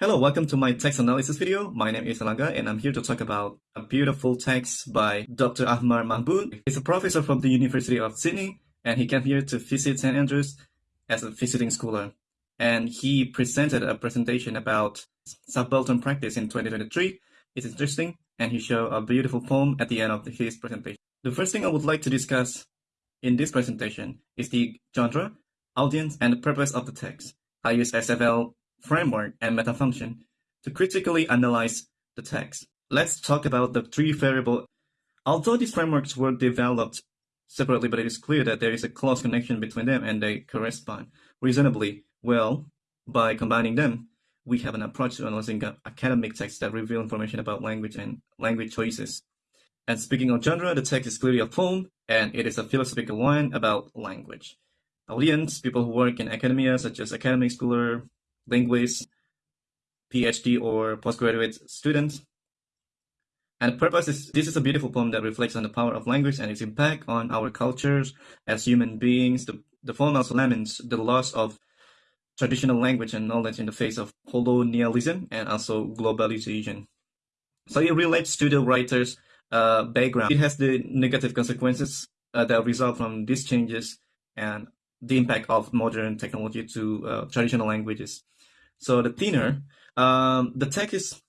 Hello, welcome to my text analysis video. My name is Alaga and I'm here to talk about a beautiful text by Dr. Ahmar Mahboob. He's a professor from the University of Sydney and he came here to visit St. Andrews as a visiting scholar. And he presented a presentation about subaltern practice in 2023. It's interesting and he showed a beautiful poem at the end of his presentation. The first thing I would like to discuss in this presentation is the genre, audience, and the purpose of the text. I use SFL framework and meta function to critically analyze the text. Let's talk about the three variable. Although these frameworks were developed separately, but it is clear that there is a close connection between them and they correspond reasonably well by combining them. We have an approach to analyzing academic texts that reveal information about language and language choices. And speaking of genre, the text is clearly a poem, and it is a philosophical one about language. Audience, people who work in academia, such as academic scholar, linguists, PhD or postgraduate students. And the purpose is this is a beautiful poem that reflects on the power of language and its impact on our cultures as human beings. The, the poem also laments the loss of traditional language and knowledge in the face of colonialism and also globalization. So it relates to the writer's uh, background. It has the negative consequences uh, that result from these changes and the impact of modern technology to uh, traditional languages. So the tenor, um, the text is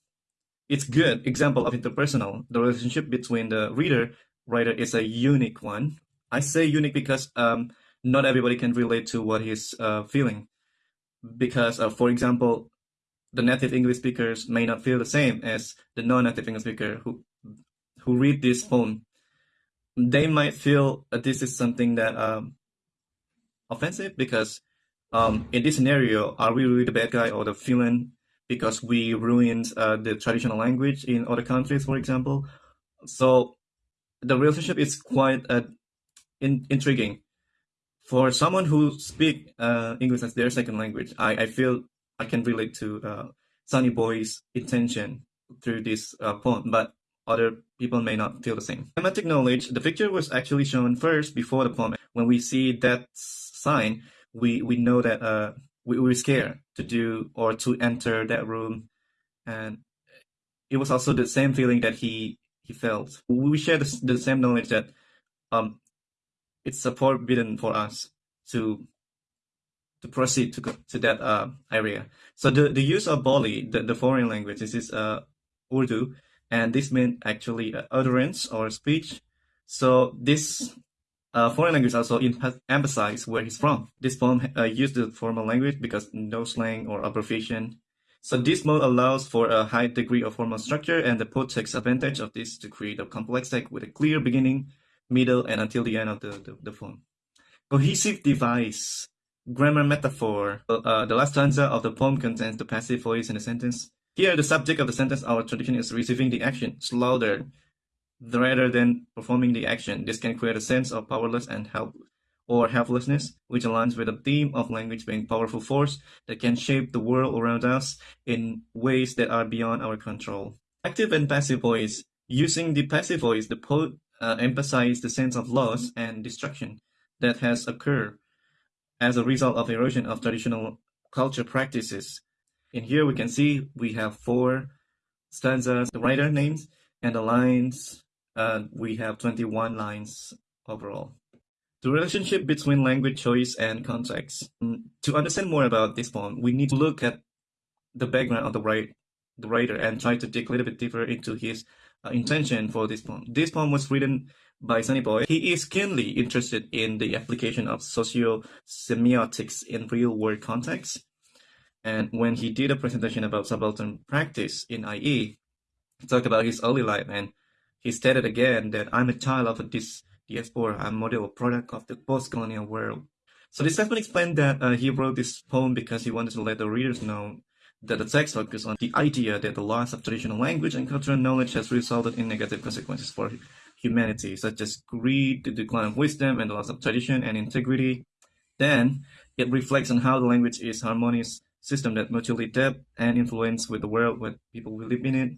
it's good example of interpersonal. The relationship between the reader writer is a unique one. I say unique because um, not everybody can relate to what he's uh, feeling. Because, uh, for example, the native English speakers may not feel the same as the non-native English speaker who who read this poem. They might feel that this is something that um, offensive because um, in this scenario, are we really the bad guy or the villain because we ruined uh, the traditional language in other countries, for example? So the relationship is quite uh, in intriguing. For someone who speak uh, English as their second language, I, I feel I can relate to uh, Sunny Boy's intention through this uh, poem, but other people may not feel the same. Thematic knowledge, the picture was actually shown first before the poem. When we see that sign, we we know that uh we were scared to do or to enter that room, and it was also the same feeling that he he felt. We share the, the same knowledge that um it's forbidden for us to to proceed to to that uh, area. So the, the use of Boli, the, the foreign language, this is uh, Urdu, and this meant actually uh, utterance or speech. So this foreign language also emphasize where he's from. This poem uh, used the formal language because no slang or abbreviation. So this mode allows for a high degree of formal structure and the poet takes advantage of this to create a complex text with a clear beginning, middle, and until the end of the, the, the poem. Cohesive device, grammar metaphor. Uh, the last stanza of the poem contains the passive voice in the sentence. Here, the subject of the sentence, our tradition is receiving the action, slaughtered, rather than performing the action. This can create a sense of powerless and help or helplessness, which aligns with the theme of language being powerful force that can shape the world around us in ways that are beyond our control. Active and passive voice. Using the passive voice, the poet uh, emphasizes the sense of loss and destruction that has occurred as a result of erosion of traditional culture practices. In here we can see we have four stanzas, the writer names, and the lines uh, we have 21 lines overall. The relationship between language choice and context. Mm, to understand more about this poem, we need to look at the background of the, write, the writer and try to dig a little bit deeper into his uh, intention for this poem. This poem was written by Sunny Boy. He is keenly interested in the application of socio-semiotics in real-world contexts. And when he did a presentation about subaltern practice in IE, he talked about his early life and he stated again that I'm a child of this diaspora, I'm a model product of the post-colonial world. So this been explained that uh, he wrote this poem because he wanted to let the readers know that the text focuses on the idea that the loss of traditional language and cultural knowledge has resulted in negative consequences for humanity, such as greed, the decline of wisdom, and the loss of tradition and integrity. Then, it reflects on how the language is harmonious system that mutually adapt and influence with the world where people live in it.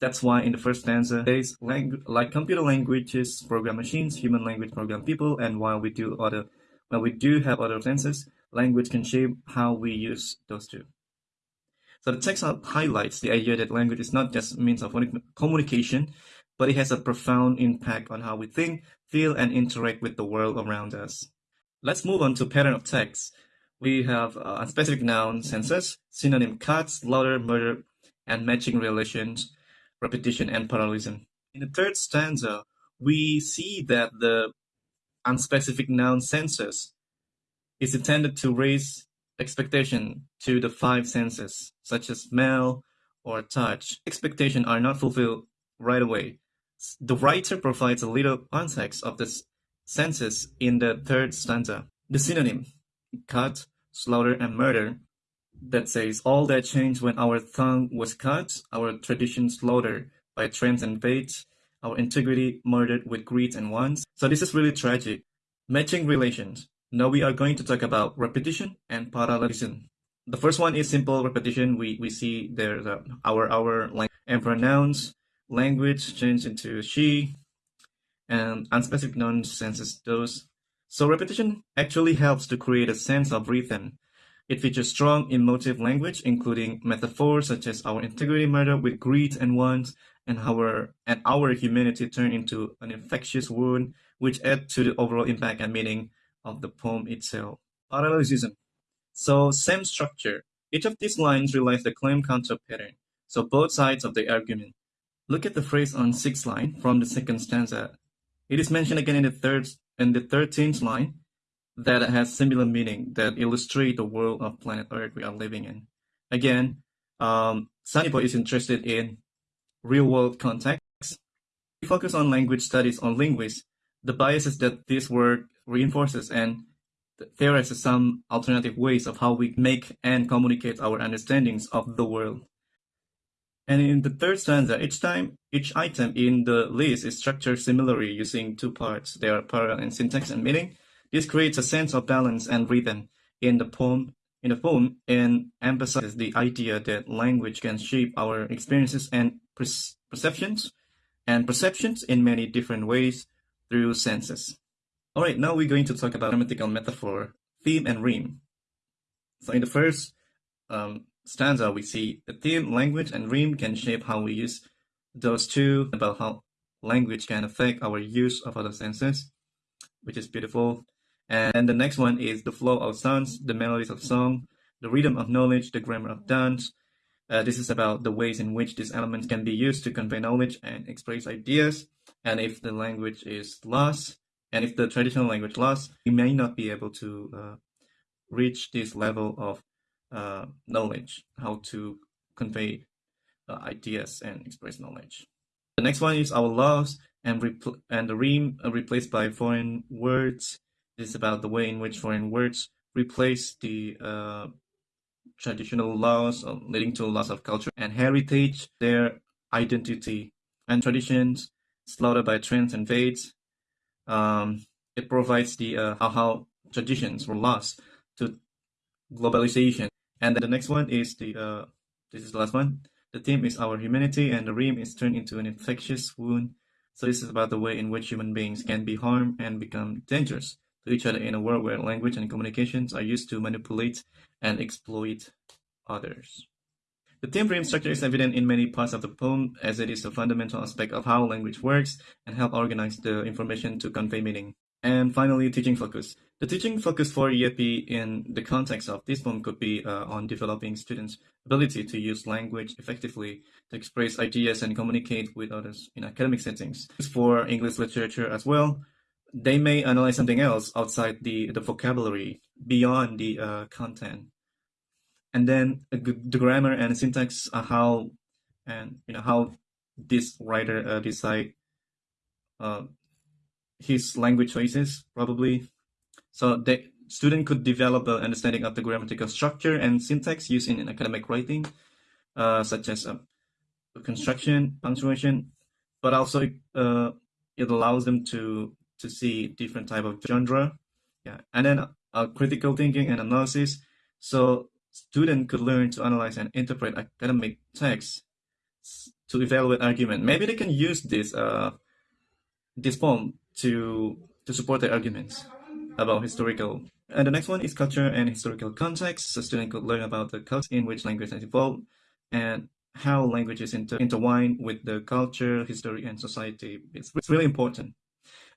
That's why in the first stanza, there's like computer languages program machines, human language program people, and while we do other, while we do have other senses, language can shape how we use those two. So the text highlights the idea that language is not just means of communication, but it has a profound impact on how we think, feel, and interact with the world around us. Let's move on to pattern of text. We have uh, unspecific noun senses, synonym cuts, louder, murder, and matching relations, repetition, and parallelism. In the third stanza, we see that the unspecific noun senses is intended to raise expectation to the five senses, such as smell or touch. Expectations are not fulfilled right away. The writer provides a little context of the senses in the third stanza. The synonym, cut, slaughter, and murder, that says all that changed when our tongue was cut, our tradition slaughtered by trends and fates, our integrity murdered with greed and wants. So this is really tragic. Matching relations. Now we are going to talk about repetition and parallelism. The first one is simple repetition. We we see there the our our and pronouns language change into she and unspecific noun senses those. So repetition actually helps to create a sense of rhythm. It features strong emotive language, including metaphors such as our integrity murder with greed and wants, and our and our humanity turned into an infectious wound, which add to the overall impact and meaning of the poem itself. Parallelism. So same structure. Each of these lines relies the claim counter pattern. So both sides of the argument. Look at the phrase on sixth line from the second stanza. It is mentioned again in the third in the thirteenth line that has similar meaning that illustrate the world of planet Earth we are living in. Again, um, Sunnyboy is interested in real world context. We focus on language studies on linguists, the biases that this work reinforces and theorizes some alternative ways of how we make and communicate our understandings of the world. And in the third stanza, each time each item in the list is structured similarly using two parts. They are parallel in syntax and meaning. This creates a sense of balance and rhythm in the poem in the poem and emphasizes the idea that language can shape our experiences and perceptions and perceptions in many different ways through senses. Alright, now we're going to talk about grammatical metaphor, theme, and rhyme. So in the first um, stanza, we see the theme, language, and rhyme can shape how we use those two, about how language can affect our use of other senses, which is beautiful. And the next one is the flow of sounds, the melodies of song, the rhythm of knowledge, the grammar of dance. Uh, this is about the ways in which these elements can be used to convey knowledge and express ideas. And if the language is lost, and if the traditional language lost, we may not be able to uh, reach this level of uh, knowledge, how to convey uh, ideas and express knowledge. The next one is our laws and, and the rhyme uh, replaced by foreign words. This is about the way in which foreign words replace the uh, traditional laws, uh, leading to loss of culture and heritage, their identity and traditions, slaughtered by trends and fates, um, it provides the uh, how, how traditions were lost to globalization. And the next one is the uh, this is the last one. The theme is our humanity, and the rhyme is turned into an infectious wound. So this is about the way in which human beings can be harmed and become dangerous to each other in a world where language and communications are used to manipulate and exploit others. The theme rhyme structure is evident in many parts of the poem as it is a fundamental aspect of how language works and help organize the information to convey meaning. And finally, teaching focus. The teaching focus for EAP in the context of this poem could be uh, on developing students' ability to use language effectively to express ideas and communicate with others in academic settings. For English literature as well, they may analyze something else outside the, the vocabulary, beyond the uh, content. And then the grammar and syntax are how and you know how this writer uh, decide uh, his language choices probably. So the student could develop an understanding of the grammatical structure and syntax used in academic writing uh, such as uh, construction punctuation but also uh, it allows them to to see different type of genre yeah and then uh, critical thinking and analysis so student could learn to analyze and interpret academic texts to evaluate argument. Maybe they can use this uh, this poem to to support their arguments about historical And the next one is culture and historical context. So student could learn about the culture in which language has evolved and how languages inter intertwine with the culture, history, and society. It's, it's really important.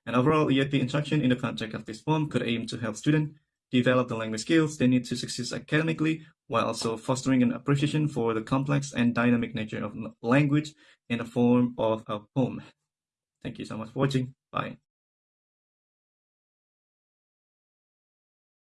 And overall, EAP instruction in the context of this form could aim to help students develop the language skills they need to succeed academically, while also fostering an appreciation for the complex and dynamic nature of language in the form of a poem. Thank you so much for watching. Bye.